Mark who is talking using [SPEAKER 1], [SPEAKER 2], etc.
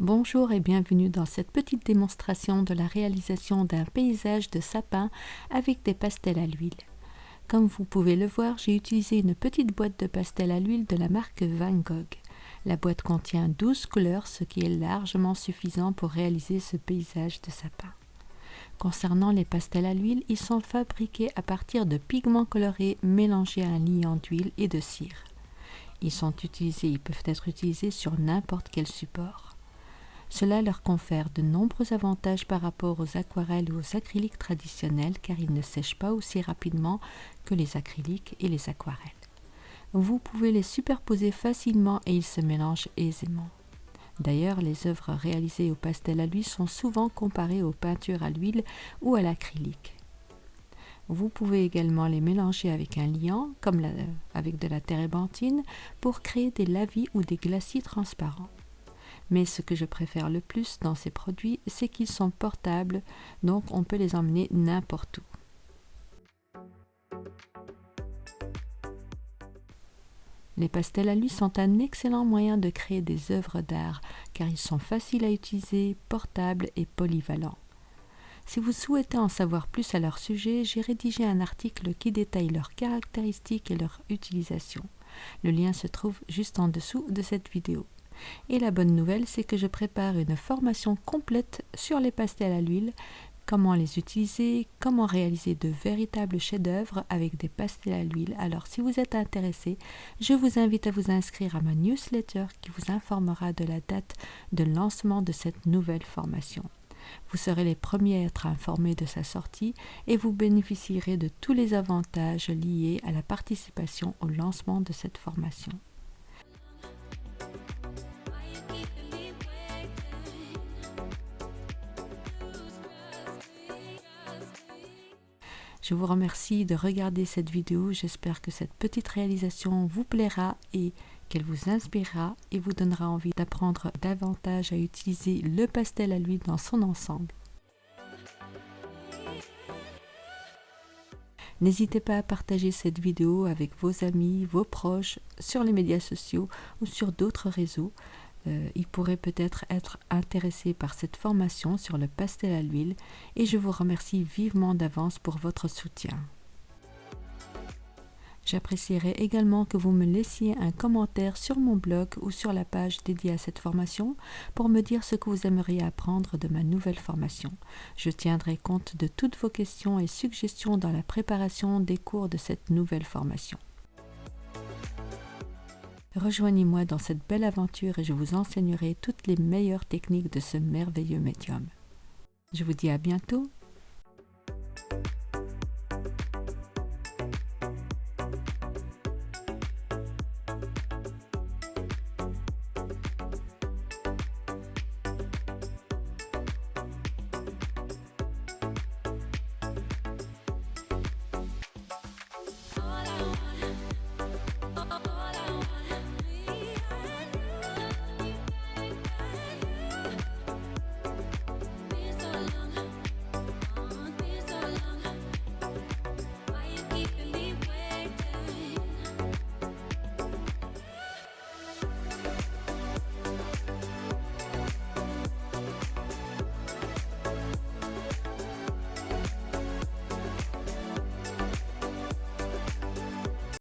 [SPEAKER 1] Bonjour et bienvenue dans cette petite démonstration de la réalisation d'un paysage de sapin avec des pastels à l'huile. Comme vous pouvez le voir, j'ai utilisé une petite boîte de pastels à l'huile de la marque Van Gogh. La boîte contient 12 couleurs, ce qui est largement suffisant pour réaliser ce paysage de sapin. Concernant les pastels à l'huile, ils sont fabriqués à partir de pigments colorés mélangés à un liant d'huile et de cire. Ils sont utilisés, ils peuvent être utilisés sur n'importe quel support. Cela leur confère de nombreux avantages par rapport aux aquarelles ou aux acryliques traditionnels car ils ne sèchent pas aussi rapidement que les acryliques et les aquarelles. Vous pouvez les superposer facilement et ils se mélangent aisément. D'ailleurs, les œuvres réalisées au pastel à l'huile sont souvent comparées aux peintures à l'huile ou à l'acrylique. Vous pouvez également les mélanger avec un liant, comme avec de la térébenthine, pour créer des lavis ou des glacis transparents. Mais ce que je préfère le plus dans ces produits, c'est qu'ils sont portables, donc on peut les emmener n'importe où. Les pastels à l'huile sont un excellent moyen de créer des œuvres d'art car ils sont faciles à utiliser, portables et polyvalents. Si vous souhaitez en savoir plus à leur sujet, j'ai rédigé un article qui détaille leurs caractéristiques et leur utilisation. Le lien se trouve juste en dessous de cette vidéo. Et la bonne nouvelle, c'est que je prépare une formation complète sur les pastels à l'huile, comment les utiliser, comment réaliser de véritables chefs-d'œuvre avec des pastels à l'huile. Alors si vous êtes intéressé, je vous invite à vous inscrire à ma newsletter qui vous informera de la date de lancement de cette nouvelle formation. Vous serez les premiers à être informés de sa sortie et vous bénéficierez de tous les avantages liés à la participation au lancement de cette formation. Je vous remercie de regarder cette vidéo. J'espère que cette petite réalisation vous plaira et qu'elle vous inspirera et vous donnera envie d'apprendre davantage à utiliser le pastel à l'huile dans son ensemble. N'hésitez pas à partager cette vidéo avec vos amis, vos proches, sur les médias sociaux ou sur d'autres réseaux. Euh, il pourrait peut-être être intéressé par cette formation sur le pastel à l'huile et je vous remercie vivement d'avance pour votre soutien. J'apprécierais également que vous me laissiez un commentaire sur mon blog ou sur la page dédiée à cette formation pour me dire ce que vous aimeriez apprendre de ma nouvelle formation. Je tiendrai compte de toutes vos questions et suggestions dans la préparation des cours de cette nouvelle formation. Rejoignez-moi dans cette belle aventure et je vous enseignerai toutes les meilleures techniques de ce merveilleux médium. Je vous dis à bientôt.